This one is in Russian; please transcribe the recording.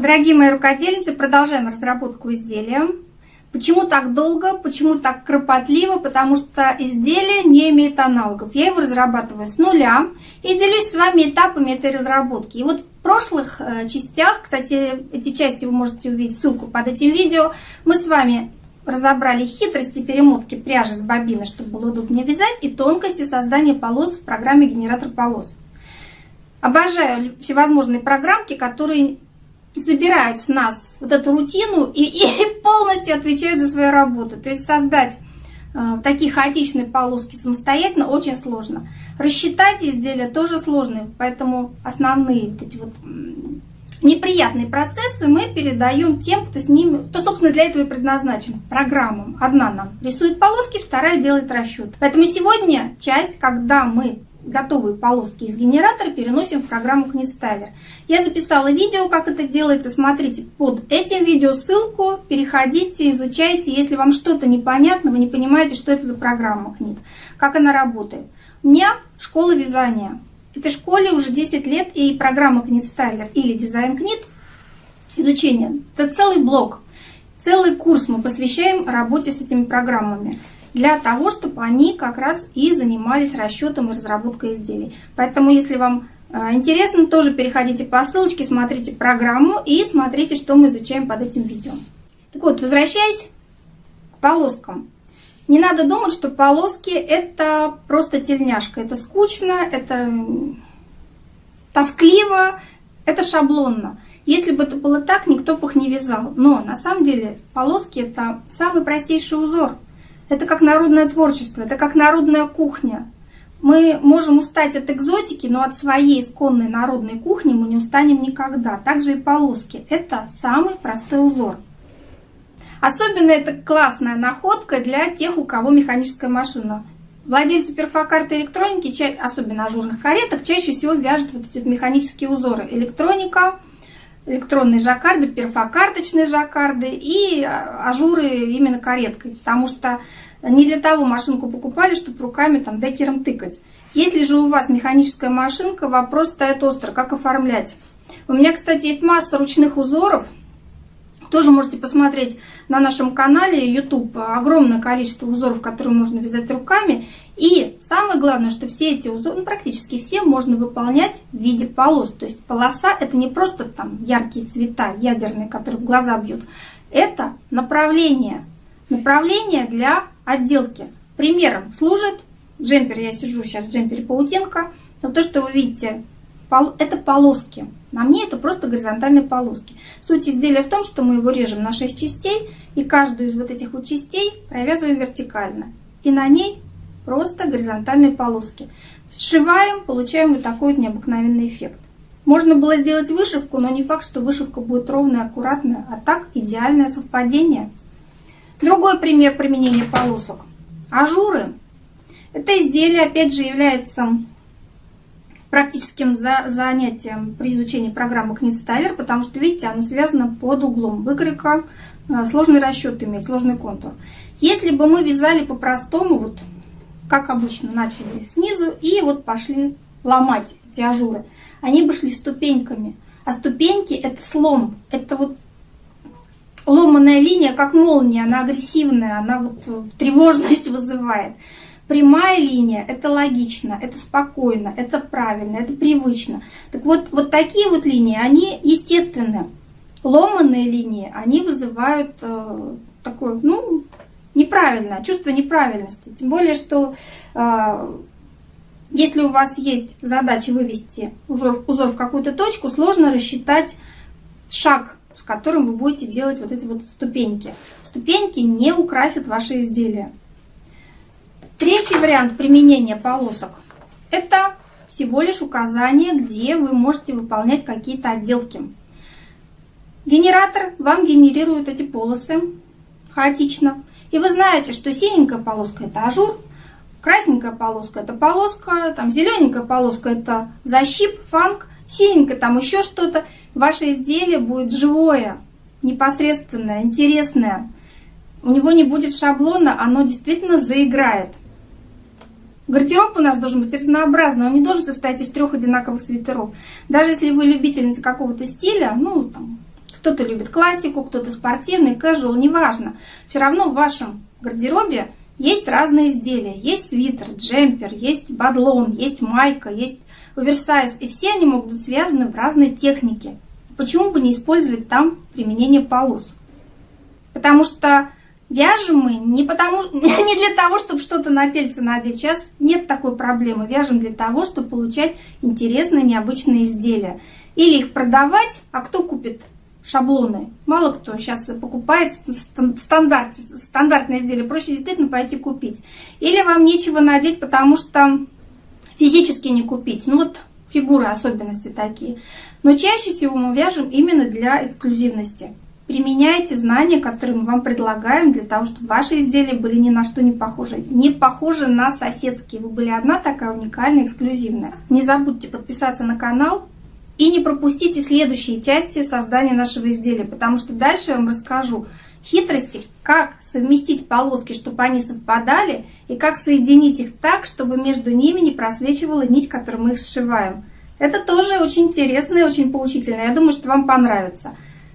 Дорогие мои рукодельницы, продолжаем разработку изделия. Почему так долго, почему так кропотливо? Потому что изделие не имеет аналогов. Я его разрабатываю с нуля и делюсь с вами этапами этой разработки. И вот в прошлых э, частях, кстати, эти части вы можете увидеть ссылку под этим видео, мы с вами разобрали хитрости перемотки пряжи с бобины, чтобы было удобнее вязать, и тонкости создания полос в программе «Генератор полос». Обожаю всевозможные программки, которые забирают с нас вот эту рутину и, и полностью отвечают за свою работу. То есть создать э, такие хаотичные полоски самостоятельно очень сложно. Рассчитать изделия тоже сложно, поэтому основные вот эти вот неприятные процессы мы передаем тем, кто с ними, кто, собственно, для этого и предназначен, программам. Одна нам рисует полоски, вторая делает расчет. Поэтому сегодня часть, когда мы готовые полоски из генератора переносим в программу KnitStyler. Я записала видео, как это делается. Смотрите под этим видео ссылку, переходите, изучайте. Если вам что-то непонятно, вы не понимаете, что это за программа Knit, как она работает. У меня школа вязания. Этой школе уже 10 лет, и программа KnitStyler или Design Knit, изучение, это целый блок, целый курс мы посвящаем работе с этими программами для того, чтобы они как раз и занимались расчетом и разработкой изделий. Поэтому, если вам э, интересно, тоже переходите по ссылочке, смотрите программу и смотрите, что мы изучаем под этим видео. Так вот, возвращаясь к полоскам. Не надо думать, что полоски это просто тельняшка. Это скучно, это тоскливо, это шаблонно. Если бы это было так, никто бы их не вязал. Но на самом деле полоски это самый простейший узор – это как народное творчество, это как народная кухня. Мы можем устать от экзотики, но от своей исконной народной кухни мы не устанем никогда. Также и полоски. Это самый простой узор. Особенно это классная находка для тех, у кого механическая машина. Владельцы перфокарты электроники, особенно ажурных кареток, чаще всего вяжут вот эти механические узоры. Электроника, электронные жаккарды, перфокарточные жаккарды и ажуры именно кареткой. Потому что не для того машинку покупали, чтобы руками там декером тыкать. Если же у вас механическая машинка, вопрос стоит остро, как оформлять. У меня, кстати, есть масса ручных узоров. Тоже можете посмотреть на нашем канале YouTube огромное количество узоров, которые можно вязать руками. И самое главное, что все эти узоры, ну, практически все, можно выполнять в виде полос. То есть полоса это не просто там яркие цвета ядерные, которые в глаза бьют. Это направление. Направление для отделки. Примером служит джемпер, я сижу сейчас в джемпере паутинка, но то, что вы видите, это полоски. На мне это просто горизонтальные полоски. Суть изделия в том, что мы его режем на 6 частей, и каждую из вот этих вот частей провязываем вертикально. И на ней просто горизонтальные полоски. Сшиваем, получаем вот такой вот необыкновенный эффект. Можно было сделать вышивку, но не факт, что вышивка будет ровная, аккуратная, а так идеальное совпадение – Другой пример применения полосок. Ажуры. Это изделие, опять же, является практическим за занятием при изучении программы Knitstyler, потому что, видите, оно связано под углом выкройка, э, сложный расчет имеет, сложный контур. Если бы мы вязали по-простому, вот как обычно, начали снизу и вот пошли ломать эти ажуры, они бы шли ступеньками. А ступеньки это слом, это вот ломаная линия, как молния, она агрессивная, она вот э, тревожность вызывает. Прямая линия – это логично, это спокойно, это правильно, это привычно. Так вот, вот такие вот линии, они естественны. Ломанные линии, они вызывают э, такое, ну, неправильное, чувство неправильности. Тем более, что э, если у вас есть задача вывести узор, узор в какую-то точку, сложно рассчитать шаг с которым вы будете делать вот эти вот ступеньки. Ступеньки не украсят ваши изделия. Третий вариант применения полосок – это всего лишь указание, где вы можете выполнять какие-то отделки. Генератор вам генерирует эти полосы хаотично. И вы знаете, что синенькая полоска – это ажур, красненькая полоска – это полоска, там зелененькая полоска – это защип, фанг, синенькая там еще что-то – ваше изделие будет живое, непосредственное, интересное. У него не будет шаблона, оно действительно заиграет. Гардероб у нас должен быть разнообразный, он не должен состоять из трех одинаковых свитеров. Даже если вы любительница какого-то стиля, ну, там, Кто-то любит классику, кто-то спортивный, casual, неважно. Все равно в вашем гардеробе есть разные изделия. Есть свитер, джемпер, есть бадлон, есть майка, есть оверсайз. И все они могут быть связаны в разной технике. Почему бы не использовать там применение полос? Потому что Вяжем мы не, потому, не для того, чтобы что-то на тельце надеть. Сейчас нет такой проблемы. Вяжем для того, чтобы получать интересные, необычные изделия. Или их продавать, а кто купит шаблоны? Мало кто сейчас покупает стандарт, стандартные изделия. Проще действительно пойти купить. Или вам нечего надеть, потому что физически не купить. Ну вот фигуры особенности такие. Но чаще всего мы вяжем именно для эксклюзивности. Применяйте знания, которые мы вам предлагаем, для того, чтобы ваши изделия были ни на что не похожи. Не похожи на соседские. Вы были одна такая уникальная, эксклюзивная. Не забудьте подписаться на канал и не пропустите следующие части создания нашего изделия, потому что дальше я вам расскажу хитрости, как совместить полоски, чтобы они совпадали, и как соединить их так, чтобы между ними не просвечивала нить, которую мы их сшиваем. Это тоже очень интересно и очень поучительно. Я думаю, что вам понравится.